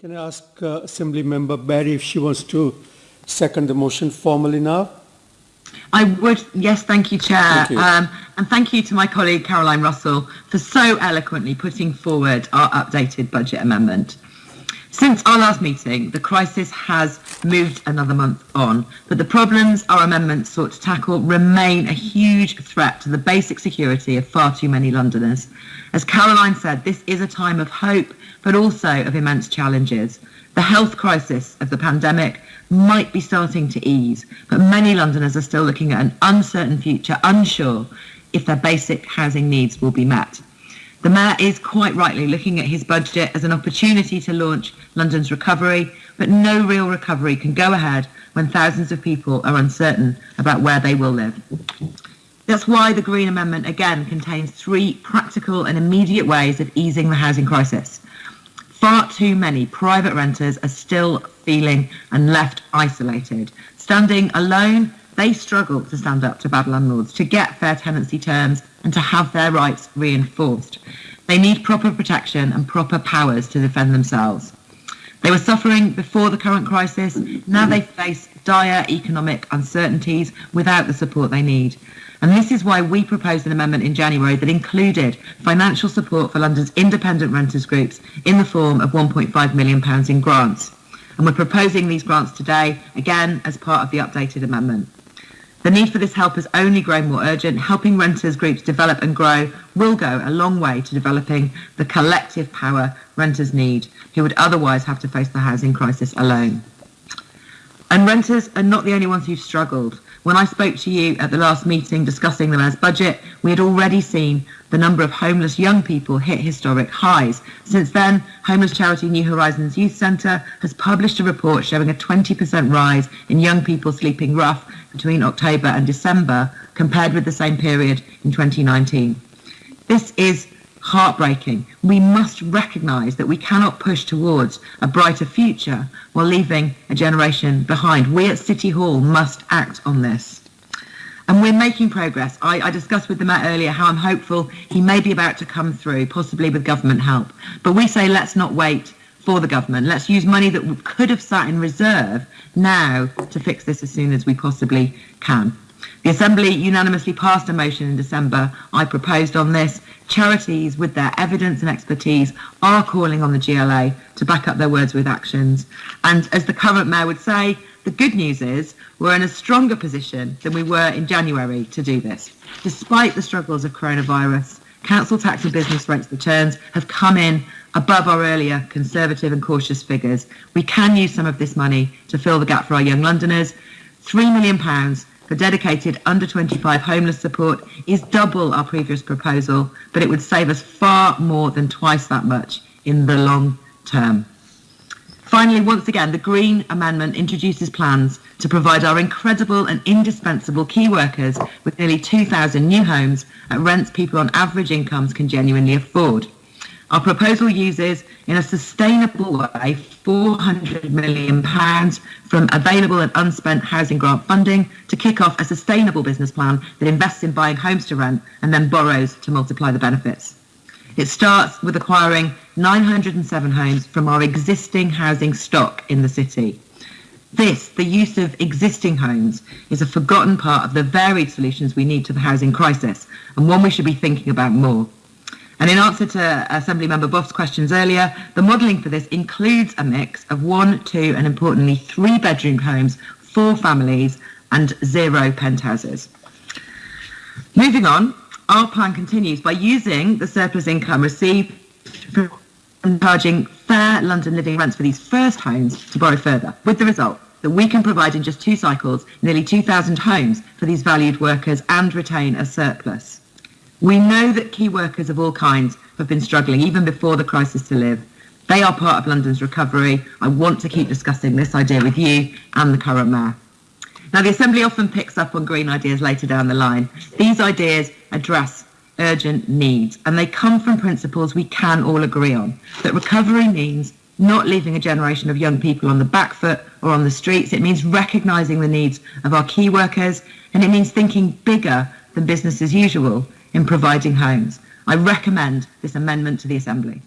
Can I ask uh, Assembly Member Berry if she wants to second the motion formally now? I would, yes, thank you, Chair. Thank you. Um, and thank you to my colleague Caroline Russell for so eloquently putting forward our updated budget amendment. Since our last meeting, the crisis has moved another month on, but the problems our amendments sought to tackle remain a huge threat to the basic security of far too many Londoners. As Caroline said, this is a time of hope, but also of immense challenges. The health crisis of the pandemic might be starting to ease, but many Londoners are still looking at an uncertain future, unsure if their basic housing needs will be met. The Mayor is quite rightly looking at his budget as an opportunity to launch London's recovery, but no real recovery can go ahead when thousands of people are uncertain about where they will live. That's why the Green Amendment again contains three practical and immediate ways of easing the housing crisis. Far too many private renters are still feeling and left isolated. Standing alone, they struggle to stand up to bad landlords, to get fair tenancy terms and to have their rights reinforced. They need proper protection and proper powers to defend themselves. They were suffering before the current crisis. Now they face dire economic uncertainties without the support they need. And this is why we proposed an amendment in January that included financial support for London's independent renters groups in the form of £1.5 million in grants. And we're proposing these grants today, again, as part of the updated amendment. The need for this help has only grown more urgent. Helping renters groups develop and grow will go a long way to developing the collective power renters need, who would otherwise have to face the housing crisis alone. And renters are not the only ones who've struggled. When I spoke to you at the last meeting discussing the mayor's budget, we had already seen the number of homeless young people hit historic highs. Since then, homeless charity New Horizons Youth Centre has published a report showing a 20% rise in young people sleeping rough between October and December compared with the same period in 2019. This is heartbreaking. We must recognise that we cannot push towards a brighter future while leaving a generation behind. We at City Hall must act on this. And we're making progress. I, I, discussed with the Mayor earlier how I'm hopeful he may be about to come through, possibly with government help. But we say let's not wait for the government. Let's use money that could have sat in reserve now to fix this as soon as we possibly can. The Assembly unanimously passed a motion in December. I proposed on this. Charities, with their evidence and expertise, are calling on the GLA to back up their words with actions. And as the current mayor would say, the good news is we're in a stronger position than we were in January to do this. Despite the struggles of coronavirus, council tax and business rates returns have come in above our earlier conservative and cautious figures. We can use some of this money to fill the gap for our young Londoners. £3 million for dedicated under 25 homeless support is double our previous proposal, but it would save us far more than twice that much in the long term. Finally, once again, the Green Amendment introduces plans to provide our incredible and indispensable key workers with nearly 2,000 new homes at rents people on average incomes can genuinely afford. Our proposal uses, in a sustainable way, £400 million from available and unspent housing grant funding to kick off a sustainable business plan that invests in buying homes to rent and then borrows to multiply the benefits. It starts with acquiring 907 homes from our existing housing stock in the city. This, the use of existing homes, is a forgotten part of the varied solutions we need to the housing crisis and one we should be thinking about more. And in answer to Assembly Member Boff's questions earlier, the modelling for this includes a mix of one, two, and importantly, three bedroom homes, for families, and zero penthouses. Moving on, our plan continues by using the surplus income received from charging fair London living rents for these first homes to borrow further, with the result that we can provide in just two cycles nearly 2,000 homes for these valued workers and retain a surplus. We know that key workers of all kinds have been struggling even before the crisis to live. They are part of London's recovery. I want to keep discussing this idea with you and the current mayor. Now, the Assembly often picks up on green ideas later down the line. These ideas address urgent needs, and they come from principles we can all agree on. That recovery means not leaving a generation of young people on the back foot or on the streets. It means recognising the needs of our key workers, and it means thinking bigger than business as usual in providing homes. I recommend this amendment to the Assembly.